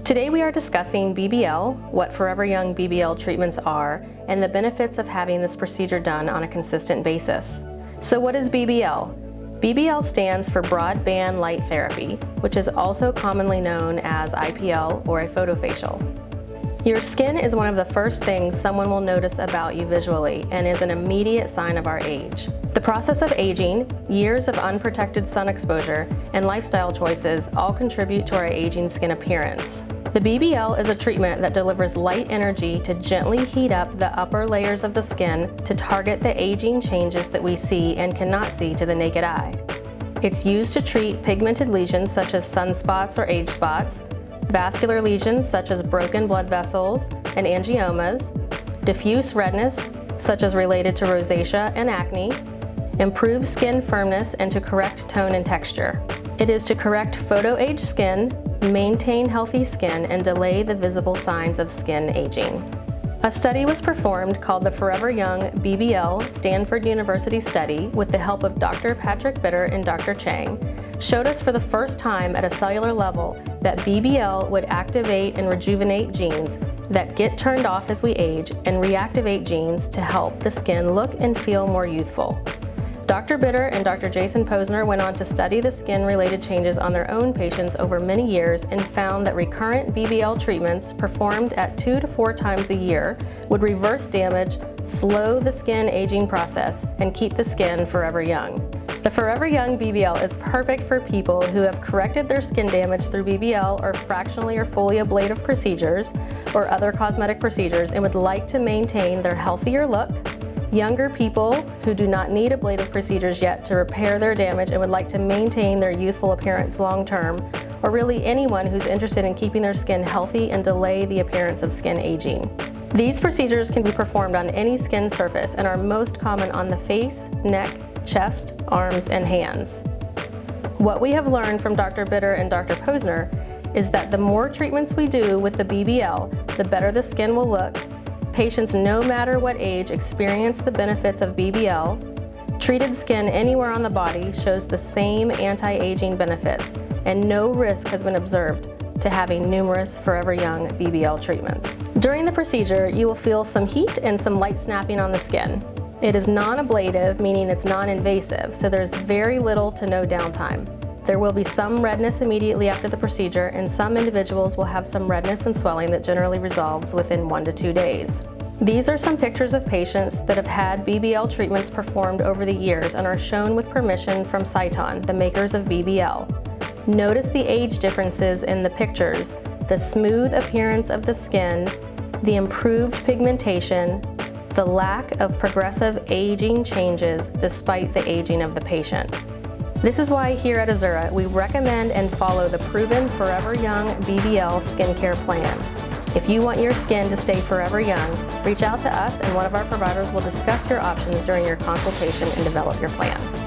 Today we are discussing BBL, what Forever Young BBL treatments are, and the benefits of having this procedure done on a consistent basis. So what is BBL? BBL stands for Broadband Light Therapy, which is also commonly known as IPL or a photofacial. Your skin is one of the first things someone will notice about you visually and is an immediate sign of our age. The process of aging, years of unprotected sun exposure, and lifestyle choices all contribute to our aging skin appearance. The BBL is a treatment that delivers light energy to gently heat up the upper layers of the skin to target the aging changes that we see and cannot see to the naked eye. It's used to treat pigmented lesions such as sunspots or age spots, vascular lesions such as broken blood vessels and angiomas, diffuse redness such as related to rosacea and acne, improve skin firmness and to correct tone and texture. It is to correct photo-age skin, maintain healthy skin, and delay the visible signs of skin aging. A study was performed called the Forever Young BBL Stanford University Study with the help of Dr. Patrick Bitter and Dr. Chang, showed us for the first time at a cellular level that BBL would activate and rejuvenate genes that get turned off as we age and reactivate genes to help the skin look and feel more youthful. Dr. Bitter and Dr. Jason Pozner went on to study the skin-related changes on their own patients over many years and found that recurrent BBL treatments performed at two to four times a year would reverse damage, slow the skin aging process, and keep the skin forever young. The Forever Young BBL is perfect for people who have corrected their skin damage through BBL or fractionally or fully ablative procedures or other cosmetic procedures and would like to maintain their healthier look, Younger people who do not need ablative procedures yet to repair their damage and would like to maintain their youthful appearance long term, or really anyone who's interested in keeping their skin healthy and delay the appearance of skin aging. These procedures can be performed on any skin surface and are most common on the face, neck, chest, arms, and hands. What we have learned from Dr. Bitter and Dr. Pozner is that the more treatments we do with the BBL, the better the skin will look Patients no matter what age experience the benefits of BBL. Treated skin anywhere on the body shows the same anti-aging benefits and no risk has been observed to having numerous Forever Young BBL treatments. During the procedure, you will feel some heat and some light snapping on the skin. It is non-ablative, meaning it's non-invasive, so there's very little to no downtime. There will be some redness immediately after the procedure and some individuals will have some redness and swelling that generally resolves within one to two days. These are some pictures of patients that have had BBL treatments performed over the years and are shown with permission from Sciton, the makers of BBL. Notice the age differences in the pictures, the smooth appearance of the skin, the improved pigmentation, the lack of progressive aging changes despite the aging of the patient. This is why here at Azura, we recommend and follow the proven Forever Young BBL skincare plan. If you want your skin to stay forever young, reach out to us and one of our providers will discuss your options during your consultation and develop your plan.